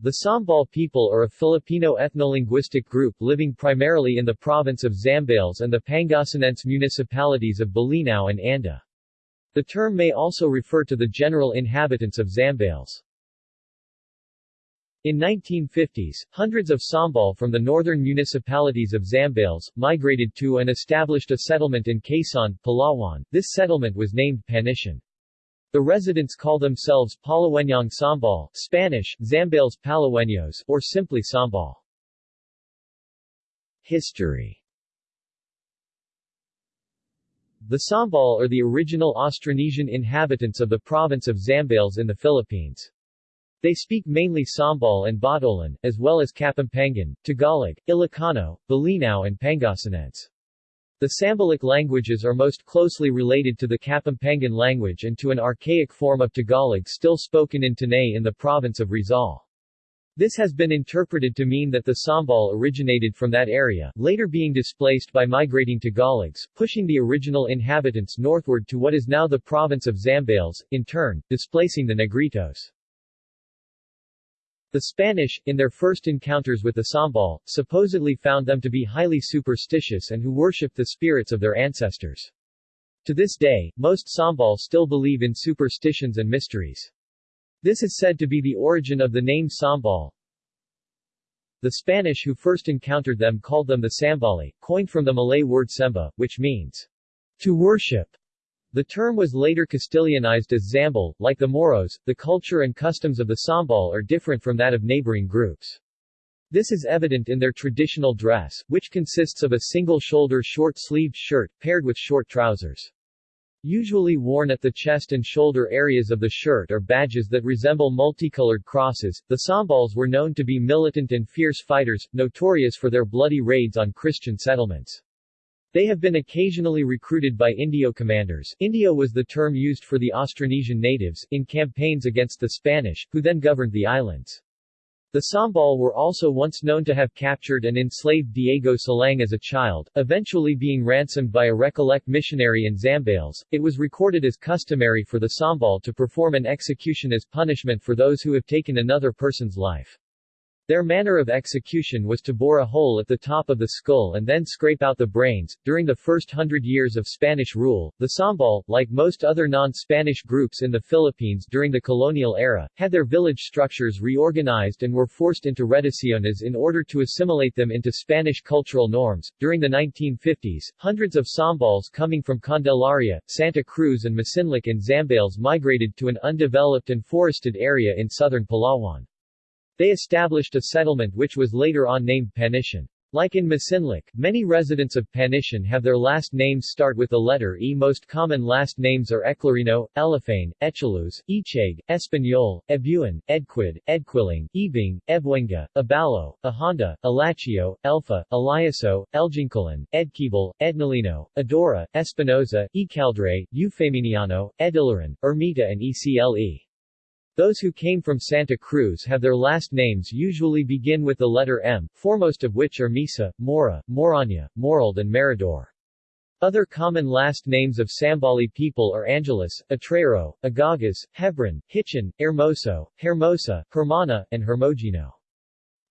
The Sambal people are a Filipino ethnolinguistic group living primarily in the province of Zambales and the Pangasinense municipalities of Bolinao and Anda. The term may also refer to the general inhabitants of Zambales. In 1950s, hundreds of Sambal from the northern municipalities of Zambales, migrated to and established a settlement in Quezon, Palawan. This settlement was named Panitian. The residents call themselves Palawenyang Sambal Spanish, Zambales Palaweños, or simply Sambal. History The Sambal are the original Austronesian inhabitants of the province of Zambales in the Philippines. They speak mainly Sambal and Botolan, as well as Kapampangan, Tagalog, Ilocano, Bolinao and Pangasinense. The Sambalic languages are most closely related to the Kapampangan language and to an archaic form of Tagalog still spoken in Tanay in the province of Rizal. This has been interpreted to mean that the Sambal originated from that area, later being displaced by migrating Tagalogs, pushing the original inhabitants northward to what is now the province of Zambales, in turn, displacing the Negritos. The Spanish, in their first encounters with the Sambal, supposedly found them to be highly superstitious and who worshipped the spirits of their ancestors. To this day, most Sambal still believe in superstitions and mysteries. This is said to be the origin of the name Sambal. The Spanish who first encountered them called them the Sambali, coined from the Malay word semba, which means to worship. The term was later Castilianized as Zambal. Like the Moros, the culture and customs of the Sambal are different from that of neighboring groups. This is evident in their traditional dress, which consists of a single-shoulder short-sleeved shirt, paired with short trousers. Usually worn at the chest and shoulder areas of the shirt are badges that resemble multicolored crosses. The Sambals were known to be militant and fierce fighters, notorious for their bloody raids on Christian settlements. They have been occasionally recruited by Indio commanders Indio was the term used for the Austronesian natives, in campaigns against the Spanish, who then governed the islands. The Sambal were also once known to have captured and enslaved Diego Silang as a child, eventually being ransomed by a Recollect missionary in Zambales. It was recorded as customary for the Sambal to perform an execution as punishment for those who have taken another person's life. Their manner of execution was to bore a hole at the top of the skull and then scrape out the brains. During the first hundred years of Spanish rule, the Sambal, like most other non-Spanish groups in the Philippines during the colonial era, had their village structures reorganized and were forced into reducciones in order to assimilate them into Spanish cultural norms. During the 1950s, hundreds of Sambals coming from Candelaria, Santa Cruz and Masinloc and Zambales migrated to an undeveloped and forested area in southern Palawan. They established a settlement which was later on named Panitian. Like in Masinloc, many residents of Panitian have their last names start with the letter E. Most common last names are Eclarino, Elefane, Echaluz, Icheg, Espanyol, Ebuan, Edquid, Edquiling, Ebing, Ebuenga, Abalo, Ahonda, Alachio, Elfa, Eliaso, Elgincolan, Edquibal, Ednalino, Adora, Espinoza, Ecaldre, Eufeminiano, Edilaran, Ermita and Ecle. Those who came from Santa Cruz have their last names usually begin with the letter M, foremost of which are Misa, Mora, Moranya, Morald and Meridor. Other common last names of Sambali people are Angeles, Atrero, Agagas, Hebron, Hitchin, Hermoso, Hermosa, Hermana, and Hermogino.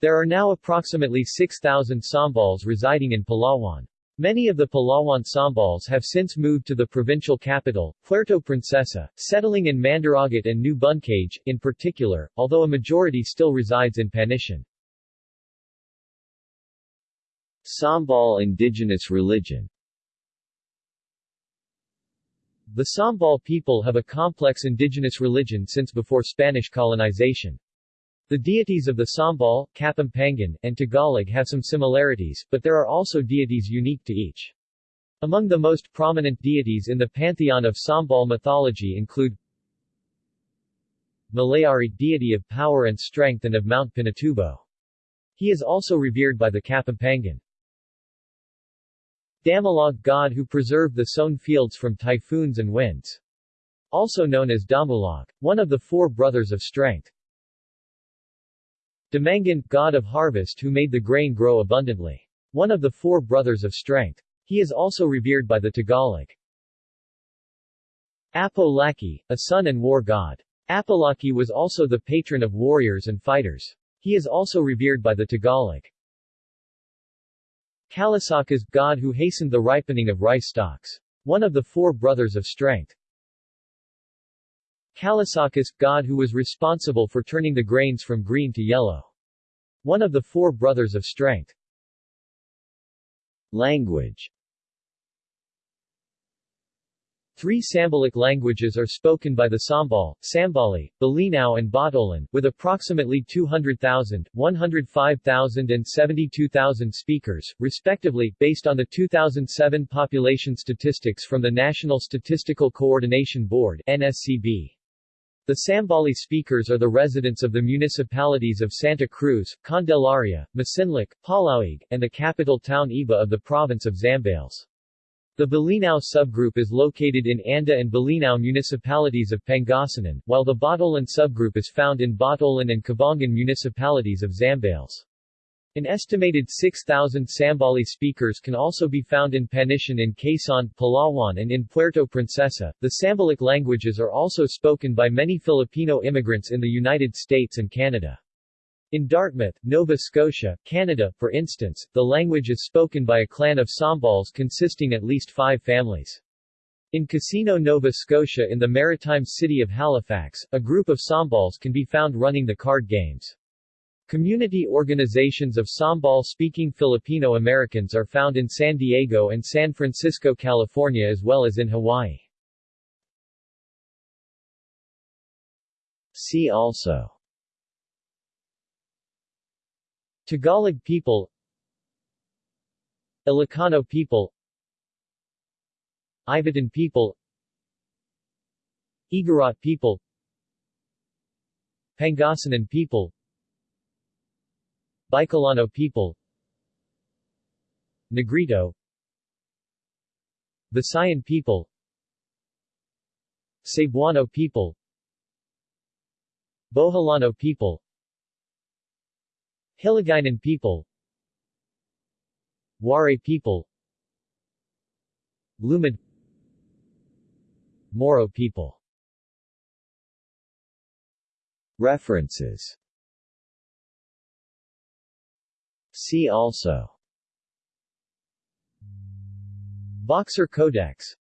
There are now approximately 6,000 Sambals residing in Palawan. Many of the Palawan Sambals have since moved to the provincial capital, Puerto Princesa, settling in Mandaragat and New Buncage, in particular, although a majority still resides in Panitian. Sambal indigenous religion The Sambal people have a complex indigenous religion since before Spanish colonization. The deities of the Sambal, Kapampangan, and Tagalog have some similarities, but there are also deities unique to each. Among the most prominent deities in the pantheon of Sambal mythology include Malayari, deity of power and strength and of Mount Pinatubo. He is also revered by the Kapampangan. Damulog, god who preserved the sown fields from typhoons and winds. Also known as Damulog, one of the four brothers of strength. Dumangan, god of harvest who made the grain grow abundantly. One of the four brothers of strength. He is also revered by the Tagalog. Apo Laki, a sun and war god. Apolaki was also the patron of warriors and fighters. He is also revered by the Tagalog. Kalasakas, god who hastened the ripening of rice stalks. One of the four brothers of strength. Kalasokus, god who was responsible for turning the grains from green to yellow. One of the four brothers of strength. Language Three Sambalic languages are spoken by the Sambal, Sambali, Bolinao and Botolan, with approximately 200,000, 105,000 and 72,000 speakers, respectively, based on the 2007 population statistics from the National Statistical Coordination Board NSCB. The Sambali speakers are the residents of the municipalities of Santa Cruz, Candelaria, Masinloc, Palauig, and the capital town Iba of the province of Zambales. The Bolinao subgroup is located in Anda and Bolinao municipalities of Pangasinan, while the Botolan subgroup is found in Botolan and Cabangan municipalities of Zambales. An estimated 6,000 Sambali speakers can also be found in Panitian in Quezon, Palawan and in Puerto Princesa. The Sambalic languages are also spoken by many Filipino immigrants in the United States and Canada. In Dartmouth, Nova Scotia, Canada, for instance, the language is spoken by a clan of Sambals consisting at least five families. In Casino, Nova Scotia in the maritime city of Halifax, a group of Sambals can be found running the card games. Community organizations of Sambal-speaking Filipino Americans are found in San Diego and San Francisco, California as well as in Hawaii. See also Tagalog people Ilocano people Ivatan people Igorot people Pangasinan people Bicolano people. Negrito. Visayan people. Cebuano people. Boholano people. Hiligaynon people. Waray people. Lumad. Moro people. References See also. Boxer Codex